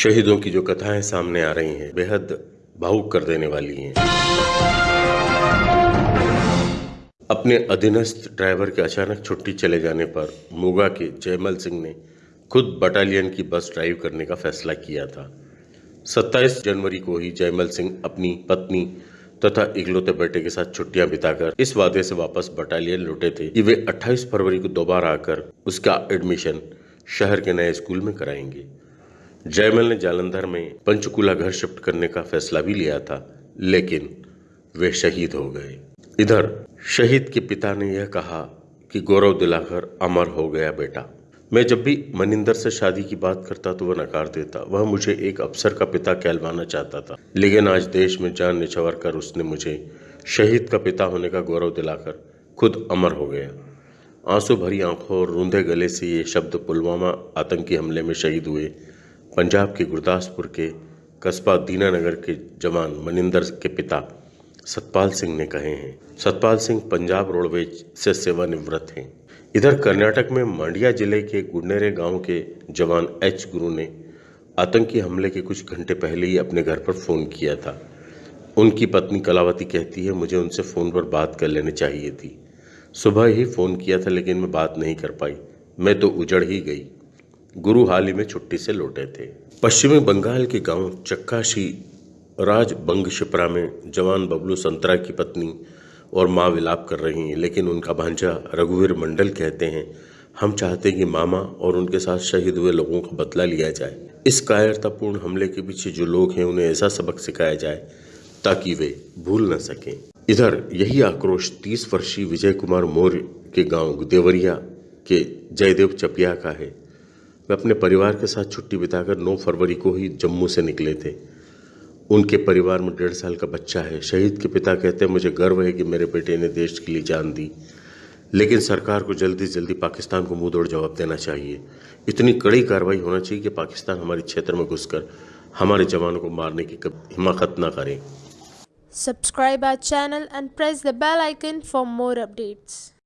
शहीदों की जो कथाएँ सामने आ रही हैं, बेहद भावुक कर देने वाली हैं। अपने अधीनस्थ ड्राइवर के अचानक छुट्टी चले जाने पर मोगा के जयमल सिंह ने खुद बटालियन की बस ड्राइव करने का फैसला किया था। 27 जनवरी को ही जयमल सिंह अपनी पत्नी तथा इकलौते बेटे के साथ छुट्टियाँ बिताकर इस वादे से वापस बटालियन लौटे थे कि वे 28 फरवरी को दोबारा आकर उसका एडमिशन शहर के नए स्कूल में कराएँगे। जयमल ने जालंधर में पंचकूला घर शिफ्ट करने का फैसला भी लिया था, लेकिन वे शहीद हो गए। इधर, शहीद के पिता ने यह कहा कि गौरव दिलाकर अमर हो गया बेटा। मैं जब भी मनिंदर से शादी की बात करता तो वह नकार देता। वह मुझे एक अफसर का पिता कहलवाना चाहता था, लेकिन आज देश में जान निछवर कर उसने मुझे शहीद का पिता होने का गौरव दिलाकर खुद अमर हो गया। आँसू भरी आँखों और रूंधे गले से ये शब्द पुलवामा आतंकी हमले में शहीद हुए। पंजाब के गुरदासपुर के कस्बा दीनानगर के जवान मनिंदर के पिता सतपाल सिंह ने कहे हैं, सतपाल सिंह पंजाब रोडवेज़ से सेवानिवृत्त हैं। इधर कर्नाटक में मांडिया ज़िले के गुडनेरे गाँव के जवान एच गुरु ने आतंकी हमले के कुछ घंटे पहले ही अपने घर पर फ़ोन किया था। उनकी पत्नी कलावती कहती है, मुझे उनसे फ़ोन पर बात कर लेनी चाहिए थी। सुबह ही फ़ोन किया था, लेकिन मैं बात नहीं कर पाई। मैं तो उजड़ ही गई। गुरु हाल ही में छुट्टी से लौटे थे। पश्चिमी बंगाल के गाँव चक्काशी राज बंग शिप्रा में जवान बबलू संतरा की पत्नी और माँ विलाप कर रही हैं, लेकिन उनका भांजा रघुवीर मंडल कहते हैं, हम चाहते हैं कि मामा और उनके साथ शहीद हुए लोगों का बदला लिया जाए। इस कायरतापूर्ण हमले के पीछे जो लोग हैं, उन्हें ऐसा सबक सिखाया जाए ताकि वे भूल न सकें। इधर यही आक्रोश तीस वर्षीय विजय कुमार मौर्य के गाँव देवरिया के जयदेव चपिया का है। वे अपने परिवार के साथ छुट्टी बिताकर 9 फरवरी को ही जम्मू से निकले थे। उनके परिवार में डेढ़ साल का बच्चा है। शहीद के पिता कहते हैं, मुझे गर्व है कि मेरे बेटे ने देश के लिए जान दी। लेकिन सरकार को जल्दी जल्दी पाकिस्तान को मुँह तोड़ जवाब देना चाहिए। इतनी कड़ी कार्रवाई होना चाहिए कि पाकिस्तान हमारे क्षेत्र में घुसकर हमारे जवानों को मारने की हिमाकत ना करें। Subscribe our channel and press the bell icon for more updates.